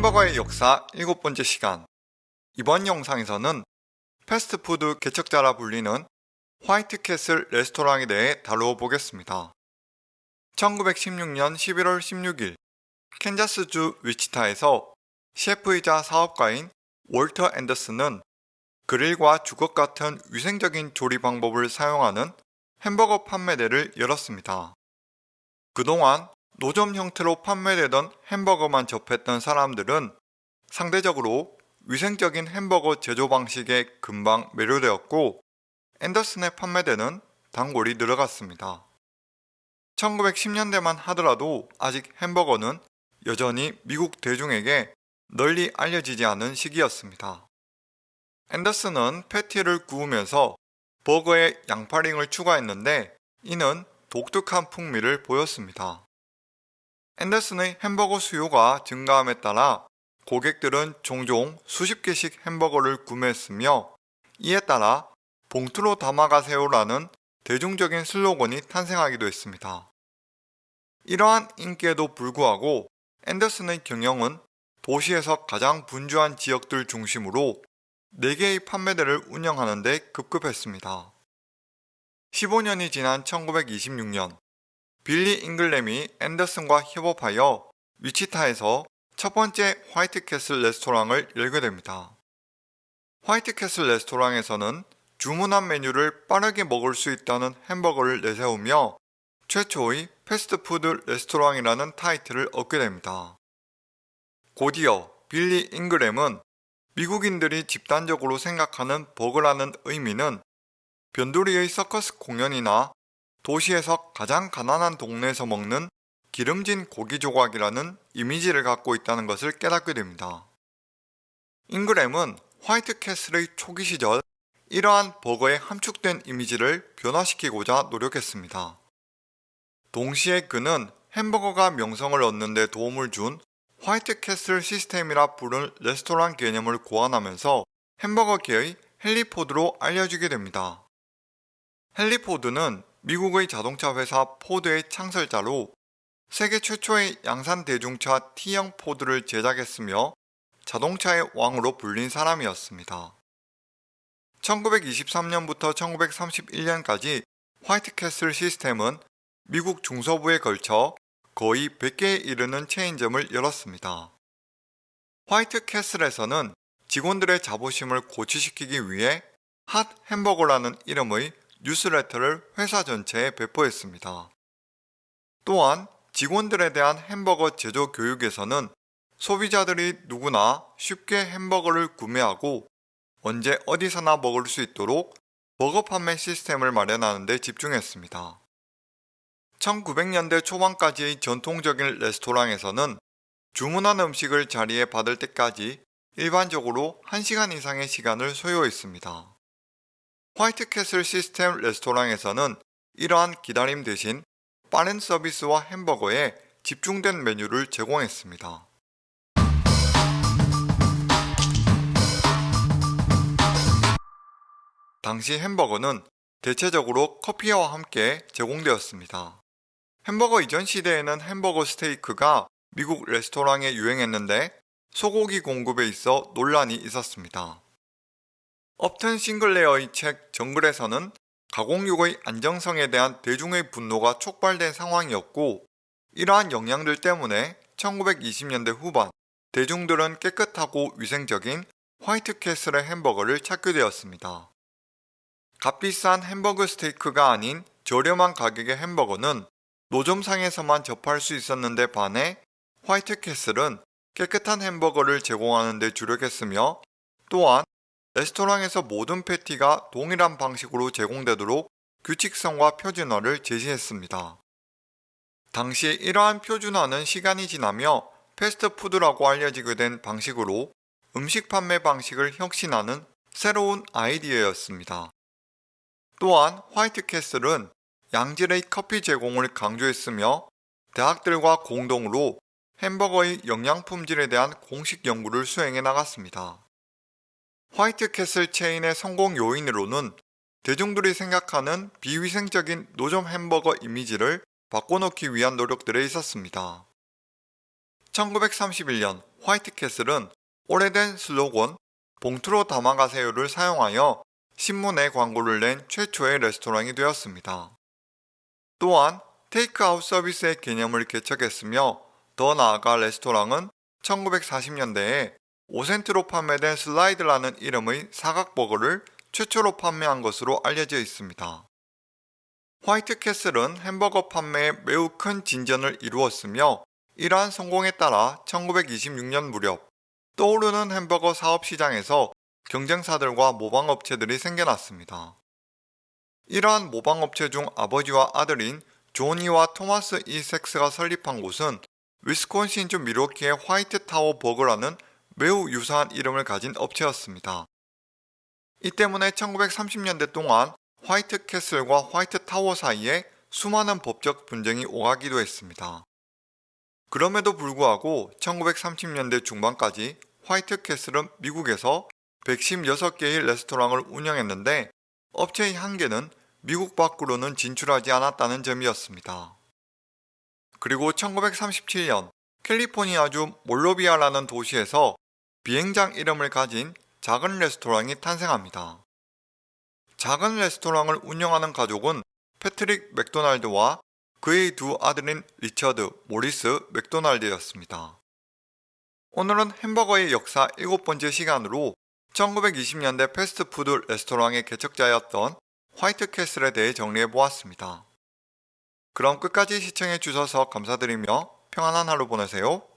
햄버거의 역사 일곱 번째 시간 이번 영상에서는 패스트푸드 개척자라 불리는 화이트캐슬 레스토랑에 대해 다루어 보겠습니다. 1916년 11월 16일 캔자스주 위치타에서 셰프이자 사업가인 월터 앤더슨은 그릴과 주걱 같은 위생적인 조리 방법을 사용하는 햄버거 판매대를 열었습니다. 그동안 노점 형태로 판매되던 햄버거만 접했던 사람들은 상대적으로 위생적인 햄버거 제조 방식에 금방 매료되었고 앤더슨의 판매대는 단골이 늘어갔습니다. 1910년대만 하더라도 아직 햄버거는 여전히 미국 대중에게 널리 알려지지 않은 시기였습니다. 앤더슨은 패티를 구우면서 버거에 양파링을 추가했는데 이는 독특한 풍미를 보였습니다. 앤더슨의 햄버거 수요가 증가함에 따라 고객들은 종종 수십 개씩 햄버거를 구매했으며 이에 따라 봉투로 담아가세요라는 대중적인 슬로건이 탄생하기도 했습니다. 이러한 인기에도 불구하고 앤더슨의 경영은 도시에서 가장 분주한 지역들 중심으로 4개의 판매대를 운영하는 데 급급했습니다. 15년이 지난 1926년 빌리 잉글램이 앤더슨과 협업하여 위치타에서 첫 번째 화이트캐슬 레스토랑을 열게 됩니다. 화이트캐슬 레스토랑에서는 주문한 메뉴를 빠르게 먹을 수 있다는 햄버거를 내세우며 최초의 패스트푸드 레스토랑이라는 타이틀을 얻게 됩니다. 곧이어 빌리 잉그램은 미국인들이 집단적으로 생각하는 버거라는 의미는 변두리의 서커스 공연이나 도시에서 가장 가난한 동네에서 먹는 기름진 고기 조각이라는 이미지를 갖고 있다는 것을 깨닫게 됩니다. 잉그램은 화이트 캐슬의 초기 시절 이러한 버거의 함축된 이미지를 변화시키고자 노력했습니다. 동시에 그는 햄버거가 명성을 얻는 데 도움을 준 화이트 캐슬 시스템이라 부른 레스토랑 개념을 고안하면서 햄버거계의 헨리포드로 알려지게 됩니다. 헨리포드는 미국의 자동차 회사 포드의 창설자로 세계 최초의 양산 대중차 T형 포드를 제작했으며 자동차의 왕으로 불린 사람이었습니다. 1923년부터 1931년까지 화이트캐슬 시스템은 미국 중서부에 걸쳐 거의 100개에 이르는 체인점을 열었습니다. 화이트캐슬에서는 직원들의 자부심을 고취시키기 위해 핫 햄버거라는 이름의 뉴스레터를 회사 전체에 배포했습니다. 또한 직원들에 대한 햄버거 제조 교육에서는 소비자들이 누구나 쉽게 햄버거를 구매하고 언제 어디서나 먹을 수 있도록 버거 판매 시스템을 마련하는 데 집중했습니다. 1900년대 초반까지의 전통적인 레스토랑에서는 주문한 음식을 자리에 받을 때까지 일반적으로 1시간 이상의 시간을 소요했습니다. 화이트캐슬 시스템 레스토랑에서는 이러한 기다림 대신 빠른 서비스와 햄버거에 집중된 메뉴를 제공했습니다. 당시 햄버거는 대체적으로 커피와 함께 제공되었습니다. 햄버거 이전 시대에는 햄버거 스테이크가 미국 레스토랑에 유행했는데 소고기 공급에 있어 논란이 있었습니다. 업튼 싱글레어의 책 정글에서는 가공육의 안정성에 대한 대중의 분노가 촉발된 상황이었고 이러한 영향들 때문에 1920년대 후반 대중들은 깨끗하고 위생적인 화이트캐슬의 햄버거를 찾게 되었습니다. 값비싼 햄버거 스테이크가 아닌 저렴한 가격의 햄버거는 노점상에서만 접할 수 있었는데 반해 화이트캐슬은 깨끗한 햄버거를 제공하는 데 주력했으며 또한 레스토랑에서 모든 패티가 동일한 방식으로 제공되도록 규칙성과 표준화를 제시했습니다. 당시 이러한 표준화는 시간이 지나며 패스트푸드라고 알려지게 된 방식으로 음식 판매 방식을 혁신하는 새로운 아이디어였습니다. 또한 화이트캐슬은 양질의 커피 제공을 강조했으며 대학들과 공동으로 햄버거의 영양 품질에 대한 공식 연구를 수행해 나갔습니다. 화이트캐슬 체인의 성공 요인으로는 대중들이 생각하는 비위생적인 노점 햄버거 이미지를 바꿔놓기 위한 노력들에 있었습니다. 1931년 화이트캐슬은 오래된 슬로건 봉투로 담아가세요를 사용하여 신문에 광고를 낸 최초의 레스토랑이 되었습니다. 또한 테이크아웃 서비스의 개념을 개척했으며 더 나아가 레스토랑은 1940년대에 5센트로 판매된 슬라이드라는 이름의 사각버거를 최초로 판매한 것으로 알려져 있습니다. 화이트캐슬은 햄버거 판매에 매우 큰 진전을 이루었으며 이러한 성공에 따라 1926년 무렵 떠오르는 햄버거 사업 시장에서 경쟁사들과 모방업체들이 생겨났습니다. 이러한 모방업체 중 아버지와 아들인 조니와 토마스 이 섹스가 설립한 곳은 위스콘신주 미로키의 화이트타워 버거라는 매우 유사한 이름을 가진 업체였습니다. 이 때문에 1930년대 동안 화이트 캐슬과 화이트 타워 사이에 수많은 법적 분쟁이 오가기도 했습니다. 그럼에도 불구하고 1930년대 중반까지 화이트 캐슬은 미국에서 116개의 레스토랑을 운영했는데 업체의 한계는 미국 밖으로는 진출하지 않았다는 점이었습니다. 그리고 1937년 캘리포니아주 몬로비아라는 도시에서 비행장 이름을 가진 작은 레스토랑이 탄생합니다. 작은 레스토랑을 운영하는 가족은 패트릭 맥도날드와 그의 두 아들인 리처드, 모리스 맥도날드였습니다. 오늘은 햄버거의 역사 일곱 번째 시간으로 1920년대 패스트푸드 레스토랑의 개척자였던 화이트 캐슬에 대해 정리해 보았습니다. 그럼 끝까지 시청해 주셔서 감사드리며 평안한 하루 보내세요.